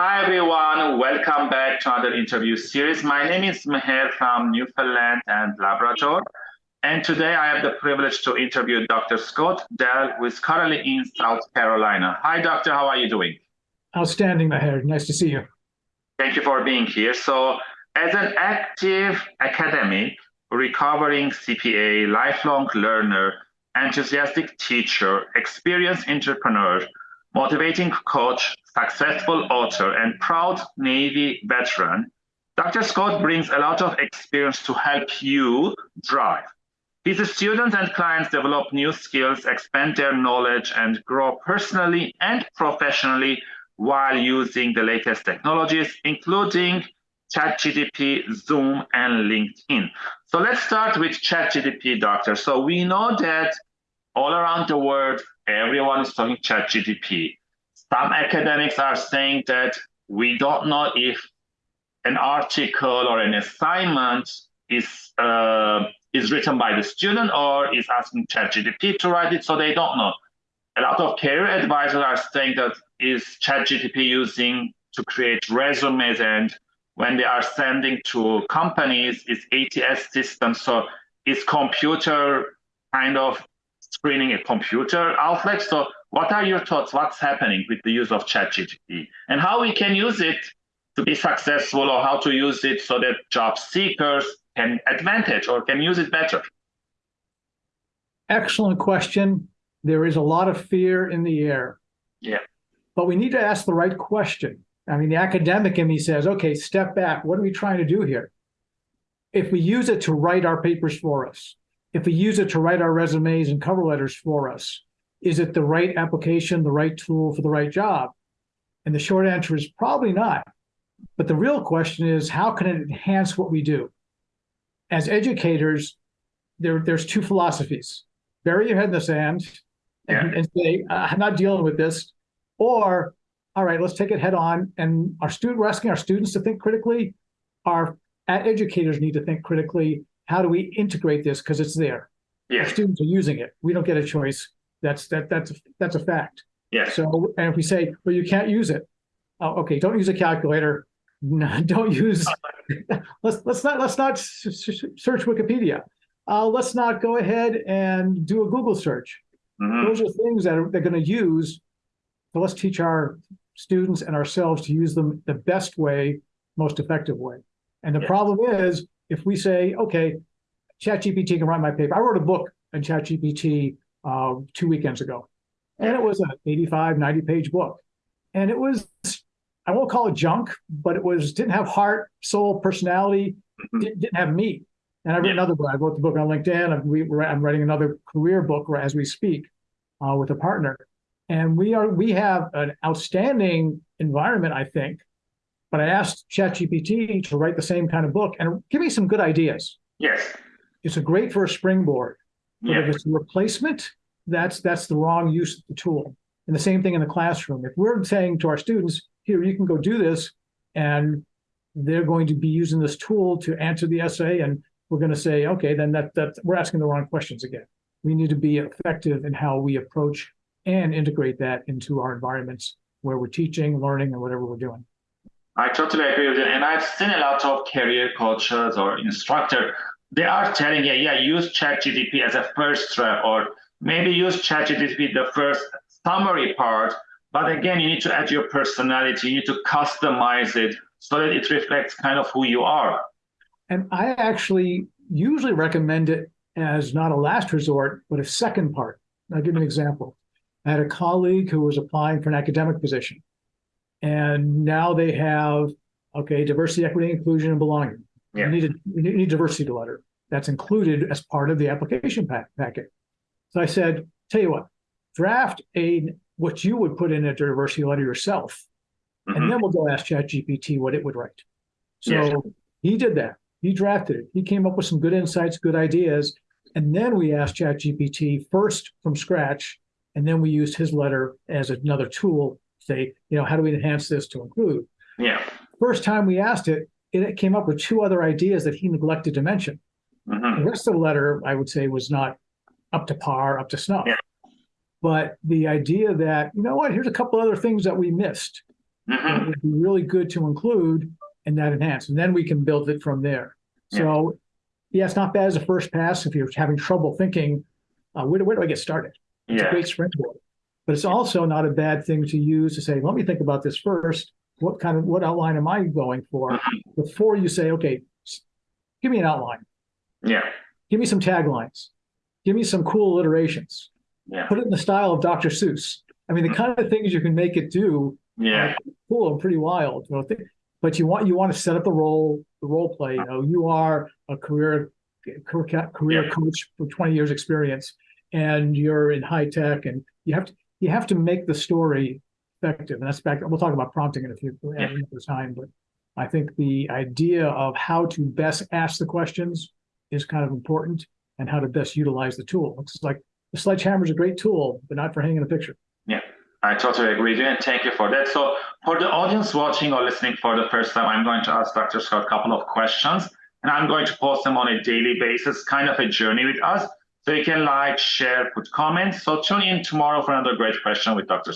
Hi, everyone. Welcome back to another interview series. My name is Meher from Newfoundland and Labrador. And today I have the privilege to interview Dr. Scott Dell, who is currently in South Carolina. Hi, doctor. How are you doing? Outstanding, Meher. Nice to see you. Thank you for being here. So, as an active academic, recovering CPA, lifelong learner, enthusiastic teacher, experienced entrepreneur, motivating coach, successful author, and proud Navy veteran, Dr. Scott brings a lot of experience to help you drive. His students and clients develop new skills, expand their knowledge, and grow personally and professionally while using the latest technologies, including ChatGPT, Zoom, and LinkedIn. So let's start with ChatGPT, doctor. So we know that all around the world, everyone is talking ChatGPT. Some academics are saying that we don't know if an article or an assignment is uh, is written by the student or is asking ChatGPT to write it, so they don't know. A lot of career advisors are saying that is ChatGPT using to create resumes and when they are sending to companies, it's ATS system. So it's computer kind of screening a computer outlet. So what are your thoughts? What's happening with the use of ChatGPT and how we can use it to be successful or how to use it so that job seekers can advantage or can use it better? Excellent question. There is a lot of fear in the air. Yeah. But we need to ask the right question. I mean, the academic in me says, okay, step back. What are we trying to do here? If we use it to write our papers for us, if we use it to write our resumes and cover letters for us, is it the right application, the right tool for the right job? And the short answer is probably not. But the real question is, how can it enhance what we do? As educators, there, there's two philosophies. Bury your head in the sand and, and say, I'm not dealing with this. Or all right, let's take it head on. And our student, we're asking our students to think critically. Our educators need to think critically. How do we integrate this? Because it's there. Yeah. Our students are using it. We don't get a choice. That's that that's that's a fact. Yeah. So and if we say, well, you can't use it. Oh, okay, don't use a calculator. No, don't use. let's let's not let's not search Wikipedia. Uh, let's not go ahead and do a Google search. Mm-hmm. Those are things that are, they're going to use. So let's teach our students and ourselves to use them the best way, most effective way. And the problem is, if we say, okay, ChatGPT can write my paper. I wrote a book on ChatGPT uh, two weekends ago, and it was an 85, 90 page book. And it was, I won't call it junk, but it was didn't have heart, soul, personality, didn't, didn't have meat. And I wrote yeah. another book. I wrote the book on LinkedIn. I'm, writing another career book as we speak uh, with a partner. And we are we have an outstanding environment, I think. But I asked ChatGPT to write the same kind of book and give me some good ideas. Yes. It's a great for a springboard. But yeah. if it's a replacement, that's that's the wrong use of the tool. And the same thing in the classroom. If we're saying to our students, here, you can go do this, and they're going to be using this tool to answer the essay, and we're going to say, okay, then that that we're asking the wrong questions again. We need to be effective in how we approach and integrate that into our environments where we're teaching, learning, and whatever we're doing. I totally agree with you. And I've seen a lot of career coaches or instructor. They are telling you, yeah, use ChatGPT as a first step, or maybe use ChatGPT the first summary part. But again, you need to add your personality. You need to customize it so that it reflects kind of who you are. And I actually usually recommend it as not a last resort, but a second part. I'll give you an example. I had a colleague who was applying for an academic position. And now they have, okay, diversity, equity, inclusion, and belonging. Yeah. You, need a, you need a diversity letter that's included as part of the application pack, packet. So I said, tell you what, draft a what you would put in a diversity letter yourself, mm-hmm. and then we'll go ask ChatGPT what it would write. So yes. he did that. He drafted it. He came up with some good insights, good ideas, and then we asked ChatGPT first from scratch and then we used his letter as another tool to say, you know, how do we enhance this to include? Yeah. First time we asked it, it came up with two other ideas that he neglected to mention. Mm-hmm. The rest of the letter, I would say, was not up to par, up to snuff. Yeah. But the idea that, you know what, here's a couple other things that we missed. Mhm. it would be really good to include and that enhance, and then we can build it from there. So, yeah, it's not bad as a first pass if you're having trouble thinking, uh, where, do- where do I get started? It's a Yeah. great springboard. But it's also not a bad thing to use to say, let me think about this first. What kind of what outline am I going for Mm-hmm. before you say, okay, give me an outline, Yeah. give me some taglines, give me some cool alliterations, Yeah. put it in the style of Dr. Seuss. I mean, the kind of things you can make it do Yeah. cool and pretty wild. You know, but you want you want to set up the role, the role play. You know, you are a career career, career Yeah. coach with 20 years experience, and you're in high tech, and you have to you have to make the story effective. And that's back. We'll talk about prompting in a few Yeah. time, but I think the idea of how to best ask the questions is kind of important, and how to best utilize the tool. It's like the sledgehammer is a great tool, but not for hanging a picture. Yeah, I totally agree with you, and thank you for that. So, for the audience watching or listening for the first time, I'm going to ask Dr. Scott a couple of questions, and I'm going to post them on a daily basis, kind of a journey with us. So you can like, share, put comments. So tune in tomorrow for another great question with Dr.